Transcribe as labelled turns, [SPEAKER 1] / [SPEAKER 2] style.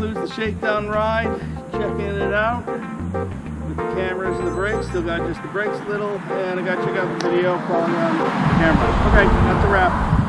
[SPEAKER 1] Concludes the shakedown ride. Checking it out with the cameras and the brakes. Still got just the brakes a little, and I got to check out the video following around um, the camera. Okay, that's a wrap.